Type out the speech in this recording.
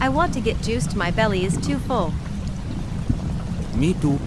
I want to get juiced. My belly is too full. Me too.